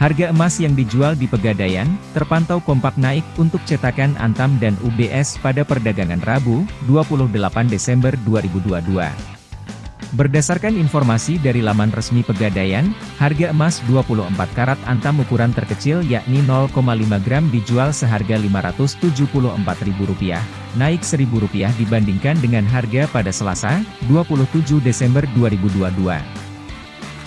Harga emas yang dijual di Pegadaian, terpantau kompak naik untuk cetakan Antam dan UBS pada perdagangan Rabu, 28 Desember 2022. Berdasarkan informasi dari laman resmi Pegadaian, harga emas 24 karat Antam ukuran terkecil yakni 0,5 gram dijual seharga Rp574.000, naik Rp1.000 dibandingkan dengan harga pada Selasa, 27 Desember 2022.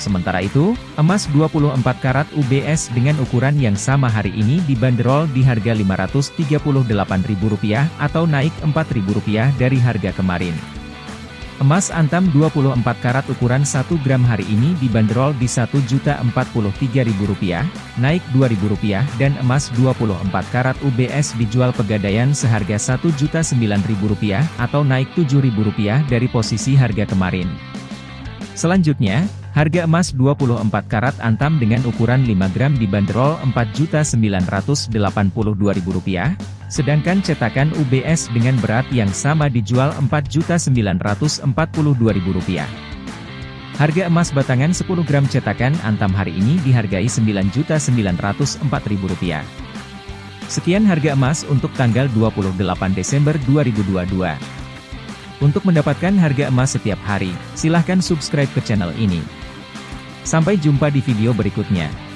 Sementara itu, emas 24 karat UBS dengan ukuran yang sama hari ini dibanderol di harga Rp538.000 atau naik Rp4.000 dari harga kemarin. Emas antam 24 karat ukuran 1 gram hari ini dibanderol di Rp1.043.000, naik Rp2.000 dan emas 24 karat UBS dijual pegadaian seharga Rp1.009.000 atau naik Rp7.000 dari posisi harga kemarin. Selanjutnya, Harga emas 24 karat antam dengan ukuran 5 gram dibanderol Rp4.982.000, sedangkan cetakan UBS dengan berat yang sama dijual Rp4.942.000. Harga emas batangan 10 gram cetakan antam hari ini dihargai Rp9.904.000. Sekian harga emas untuk tanggal 28 Desember 2022. Untuk mendapatkan harga emas setiap hari, silahkan subscribe ke channel ini. Sampai jumpa di video berikutnya.